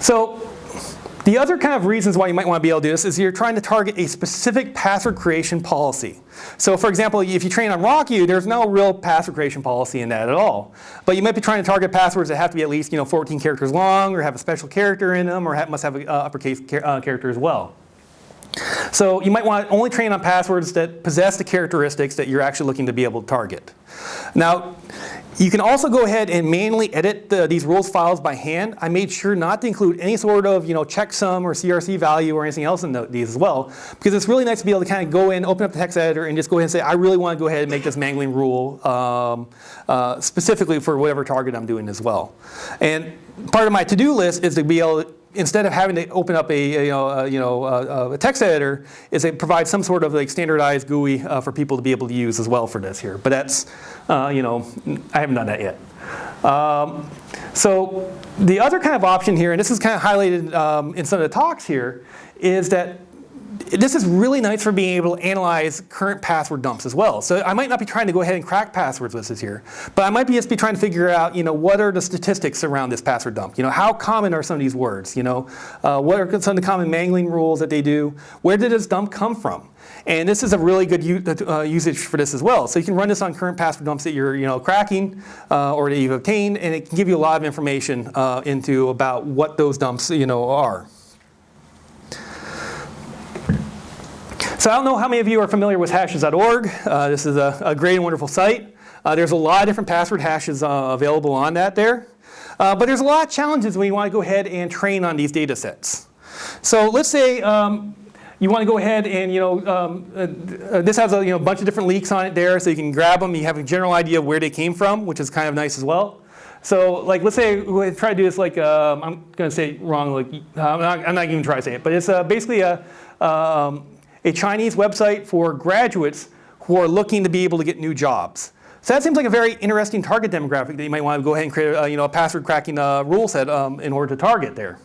So the other kind of reasons why you might want to be able to do this is you're trying to target a specific password creation policy. So for example, if you train on RockYou, there's no real password creation policy in that at all. But you might be trying to target passwords that have to be at least you know 14 characters long or have a special character in them or have, must have an uh, uppercase uh, character as well. So you might want to only train on passwords that possess the characteristics that you're actually looking to be able to target. Now, you can also go ahead and manually edit the, these rules files by hand. I made sure not to include any sort of you know, checksum or CRC value or anything else in the, these as well. Because it's really nice to be able to kind of go in, open up the text editor and just go ahead and say, I really want to go ahead and make this mangling rule um, uh, specifically for whatever target I'm doing as well. And part of my to-do list is to be able to instead of having to open up a, a you know, a, you know, a, a, text editor, is it provides some sort of like standardized GUI uh, for people to be able to use as well for this here. But that's, uh, you know, I haven't done that yet. Um, so the other kind of option here, and this is kind of highlighted um, in some of the talks here, is that this is really nice for being able to analyze current password dumps as well. So I might not be trying to go ahead and crack passwords with this here, but I might be just be trying to figure out, you know, what are the statistics around this password dump? You know, how common are some of these words? You know, uh, what are some of the common mangling rules that they do? Where did this dump come from? And this is a really good uh, usage for this as well. So you can run this on current password dumps that you're you know, cracking uh, or that you've obtained, and it can give you a lot of information uh, into about what those dumps you know, are. So I don't know how many of you are familiar with hashes.org. Uh, this is a, a, great and wonderful site. Uh, there's a lot of different password hashes uh, available on that there. Uh, but there's a lot of challenges when you want to go ahead and train on these data sets. So let's say um, you want to go ahead and, you know, um, uh, this has a you know, bunch of different leaks on it there, so you can grab them. You have a general idea of where they came from, which is kind of nice as well. So like, let's say we try to do this like, um, I'm going to say it wrong, like, I'm not, I'm not even trying to say it, but it's uh, basically a, um, a Chinese website for graduates who are looking to be able to get new jobs. So that seems like a very interesting target demographic that you might want to go ahead and create a, you know, a password cracking uh, rule set um, in order to target there.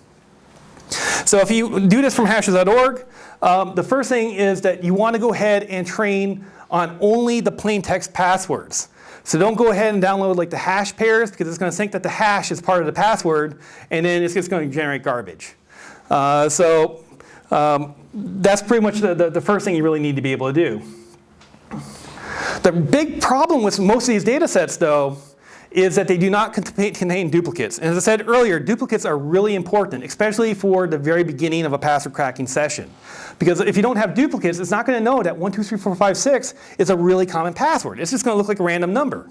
So if you do this from hashes.org, um, the first thing is that you want to go ahead and train on only the plain text passwords. So don't go ahead and download like the hash pairs because it's going to think that the hash is part of the password and then it's just going to generate garbage. Uh, so um, that's pretty much the, the, the first thing you really need to be able to do. The big problem with most of these data sets though is that they do not contain duplicates. And as I said earlier, duplicates are really important, especially for the very beginning of a password cracking session. Because if you don't have duplicates, it's not going to know that 1, 2, 3, 4, 5, 6 is a really common password. It's just going to look like a random number.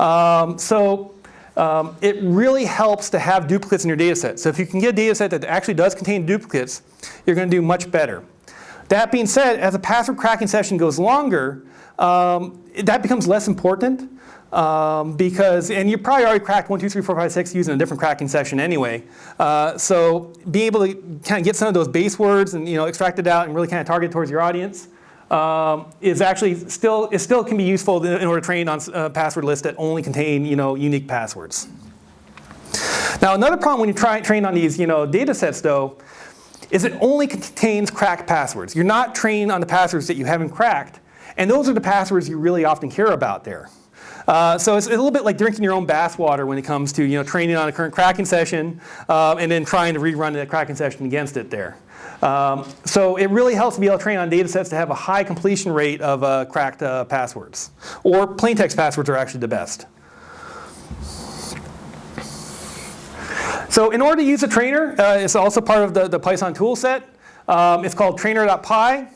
Um, so um, it really helps to have duplicates in your data set. So if you can get a data set that actually does contain duplicates, you're going to do much better. That being said, as a password cracking session goes longer, um, that becomes less important um, because, and you probably already cracked 1, 2, 3, 4, 5, 6 using a different cracking session anyway. Uh, so being able to kind of get some of those base words and you know, extract it out and really kind of target towards your audience um, is actually still, it still can be useful in order to train on uh, password lists that only contain you know, unique passwords. Now another problem when you try train on these you know, data sets though is it only contains cracked passwords. You're not trained on the passwords that you haven't cracked. And those are the passwords you really often care about there. Uh, so it's a little bit like drinking your own bathwater when it comes to you know, training on a current cracking session uh, and then trying to rerun the cracking session against it there. Um, so it really helps to be able to train on data sets to have a high completion rate of uh, cracked uh, passwords. Or plain text passwords are actually the best. So in order to use a trainer, uh, it's also part of the, the Python toolset. Um, it's called trainer.py.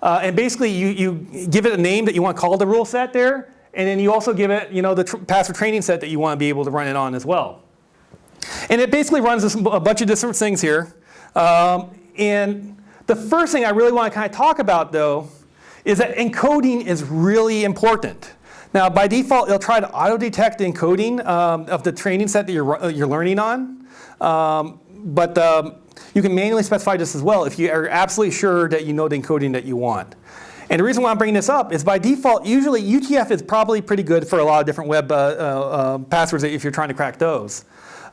Uh, and basically you, you give it a name that you want to call the rule set there. And then you also give it you know, the tr password training set that you want to be able to run it on as well. And it basically runs a bunch of different things here. Um, and the first thing I really want to kind of talk about though is that encoding is really important. Now by default it'll try to auto detect the encoding um, of the training set that you're, you're learning on. Um, but um, you can manually specify this as well if you are absolutely sure that you know the encoding that you want. And the reason why I'm bringing this up is by default, usually UTF is probably pretty good for a lot of different web uh, uh, uh passwords if you're trying to crack those.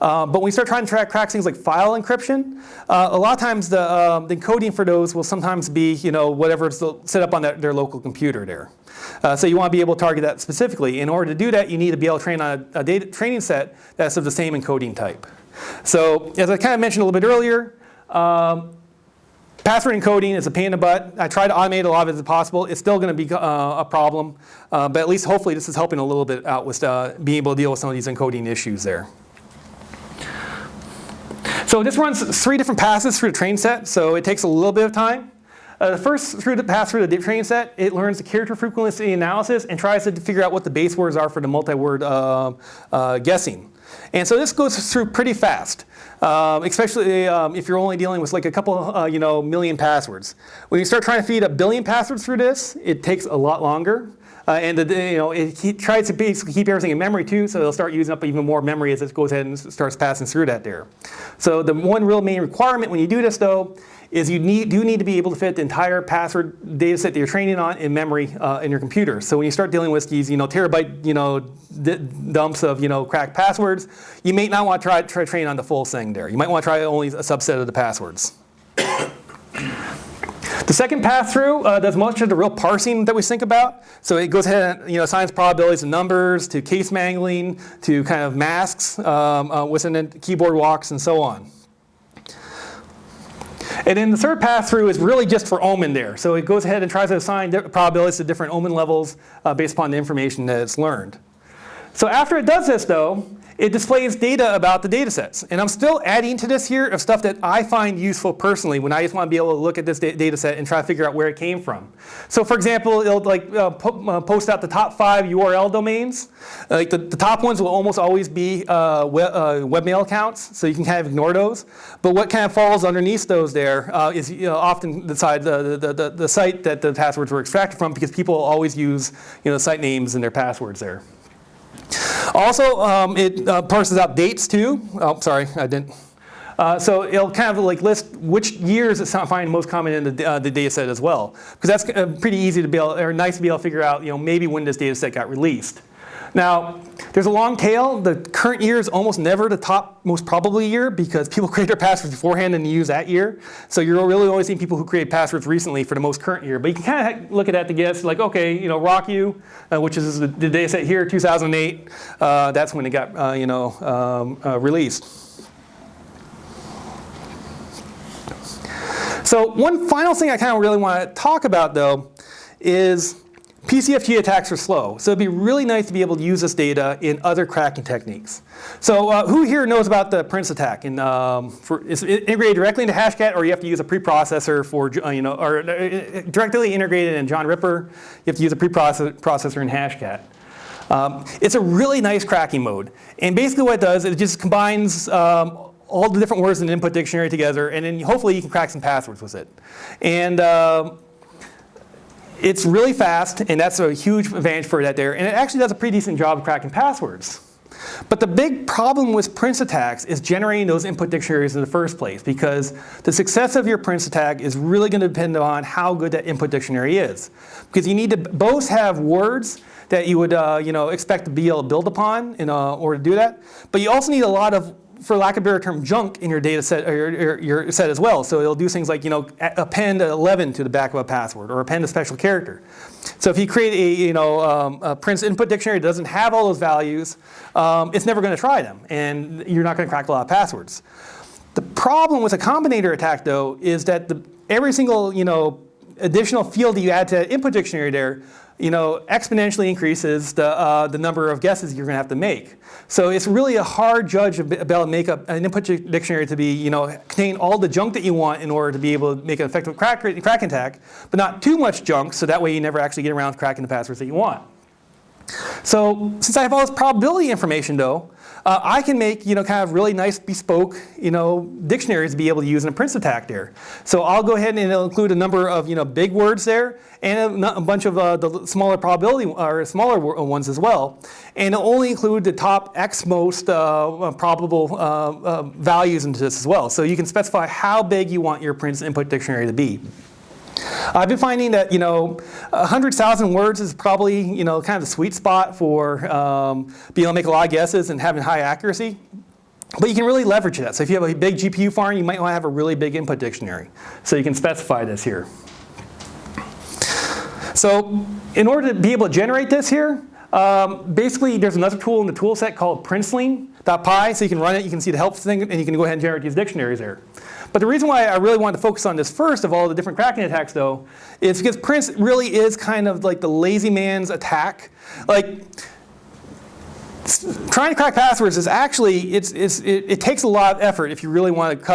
Uh, but when we start trying to track, crack things like file encryption, uh, a lot of times the, uh, the, encoding for those will sometimes be you know, whatever's set up on their, their local computer there. Uh, so you want to be able to target that specifically. In order to do that, you need to be able to train on a, a data training set that's of the same encoding type. So as I kind of mentioned a little bit earlier, um, password encoding is a pain in the butt. I try to automate a lot of it as possible. It's still going to be uh, a problem, uh, but at least hopefully this is helping a little bit out with uh, being able to deal with some of these encoding issues there. So this runs three different passes through the train set, so it takes a little bit of time. Uh, the first through the pass through the train set, it learns the character frequency analysis and tries to figure out what the base words are for the multi-word uh, uh, guessing. And so this goes through pretty fast, um, especially um, if you're only dealing with like a couple, uh, you know, million passwords. When you start trying to feed a billion passwords through this, it takes a lot longer. Uh, and the, you know, it, tries to basically keep everything in memory too, so it'll start using up even more memory as it goes ahead and starts passing through that there. So the one real main requirement when you do this though is you need, do need to be able to fit the entire password data set that you're training on in memory uh, in your computer. So when you start dealing with these you know, terabyte you know, dumps of you know, cracked passwords, you may not want to try, try train on the full thing there. You might want to try only a subset of the passwords. The second pass through uh, does much of the real parsing that we think about. So it goes ahead and you know, assigns probabilities of numbers to case mangling to kind of masks um, uh, within keyboard walks and so on. And then the third pass through is really just for omen there. So it goes ahead and tries to assign probabilities to different omen levels uh, based upon the information that it's learned. So after it does this though, it displays data about the data sets. And I'm still adding to this here of stuff that I find useful personally when I just want to be able to look at this data set and try to figure out where it came from. So for example, it'll like uh, po uh, post out the top five URL domains. like the, the, top ones will almost always be uh, uh, webmail accounts, so you can kind of ignore those. But what kind of falls underneath those there uh, is you know, often the, side, the, the, the, the site that the passwords were extracted from because people always use you know, site names and their passwords there. Also, um, it uh, parses out dates too. Oh, sorry, I didn't. Uh, so it'll kind of like list which years it's finding most common in the, uh, the data set as well. Because that's uh, pretty easy to be able, or nice to be able to figure out, you know, maybe when this data set got released. Now, there's a long tail. The current year is almost never the top most probably year because people create their passwords beforehand and use that year. So you're really only seeing people who create passwords recently for the most current year. But you can kind of look at that to guess, like, okay, you know, RockU, uh, which is the, the data set here, 2008, uh, that's when it got, uh, you know, um, uh, released. So one final thing I kind of really want to talk about though is PCFG attacks are slow, so it'd be really nice to be able to use this data in other cracking techniques. So uh, who here knows about the Prince attack? And um, for, is it integrated directly into Hashcat, or you have to use a preprocessor for, uh, you know, or uh, directly integrated in John Ripper, you have to use a preprocessor in Hashcat. Um, it's a really nice cracking mode. And basically what it does, it just combines um, all the different words in the input dictionary together, and then hopefully you can crack some passwords with it. And uh, it's really fast, and that's a huge advantage for that there. And it actually does a pretty decent job of cracking passwords. But the big problem with Prince attacks is generating those input dictionaries in the first place because the success of your Prince attack is really going to depend on how good that input dictionary is. Because you need to both have words that you would uh, you know, expect to be able to build upon in uh, order to do that, but you also need a lot of for lack of a better term, junk in your data set or your, your, set as well. So it'll do things like, you know, append 11 to the back of a password or append a special character. So if you create a, you know, um, a Prince input dictionary that doesn't have all those values, um, it's never going to try them, and you're not going to crack a lot of passwords. The problem with a combinator attack, though, is that the, every single, you know, additional field that you add to that input dictionary there you know, exponentially increases the, uh, the number of guesses you're going to have to make. So it's really a hard judge about make up an input dictionary to be, you know, contain all the junk that you want in order to be able to make an effective crack, crack attack, but not too much junk so that way you never actually get around cracking the passwords that you want. So since I have all this probability information though, uh, I can make you know kind of really nice bespoke you know dictionaries to be able to use in a Prince attack there. So I'll go ahead and it'll include a number of you know big words there and a, a bunch of uh, the smaller probability or smaller ones as well. And it'll only include the top X most uh, probable uh, uh, values into this as well. So you can specify how big you want your Prince input dictionary to be. I've been finding that, you know, 100,000 words is probably, you know, kind of the sweet spot for um, being able to make a lot of guesses and having high accuracy. But you can really leverage that. So if you have a big GPU farm, you might want to have a really big input dictionary. So you can specify this here. So in order to be able to generate this here, um, basically there's another tool in the tool set called princeling.py. So you can run it, you can see the help thing, and you can go ahead and generate these dictionaries there. But the reason why I really wanted to focus on this first of all the different cracking attacks though, is because Prince really is kind of like the lazy man's attack. Like, trying to crack passwords is actually, it's, it's, it, it, takes a lot of effort if you really want to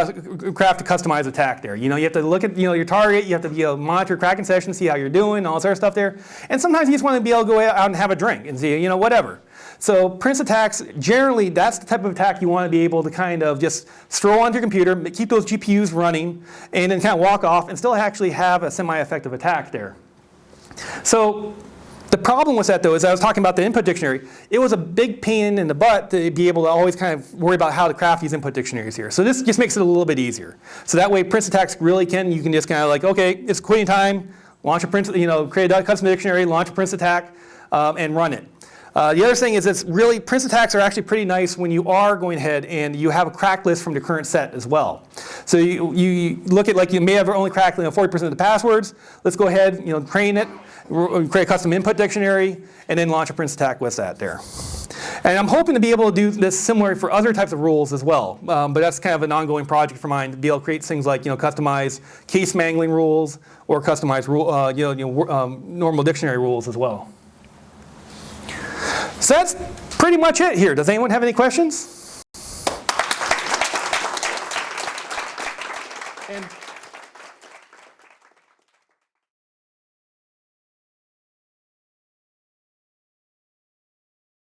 craft a customized attack there. You know, you have to look at you know, your target, you have to be able to monitor cracking sessions, see how you're doing, all this other stuff there. And sometimes you just want to be able to go out and have a drink and see, you know, whatever. So Prince attacks, generally that's the type of attack you want to be able to kind of just stroll onto your computer, keep those GPUs running, and then kind of walk off and still actually have a semi-effective attack there. So the problem with that though is I was talking about the input dictionary. It was a big pain in the butt to be able to always kind of worry about how to craft these input dictionaries here. So this just makes it a little bit easier. So that way Prince attacks really can, you can just kind of like, okay, it's quitting time, launch a Prince, you know, create a custom dictionary, launch a Prince attack, um, and run it. Uh, the other thing is it's really, Prince attacks are actually pretty nice when you are going ahead and you have a crack list from the current set as well. So you, you look at like you may have only cracked 40% of the passwords. Let's go ahead, you know, train it, create a custom input dictionary, and then launch a Prince attack with that there. And I'm hoping to be able to do this similar for other types of rules as well. Um, but that's kind of an ongoing project for mine to be able to create things like you know customize case mangling rules or customize rule, uh, you know, you know um, normal dictionary rules as well. So that's pretty much it here. Does anyone have any questions?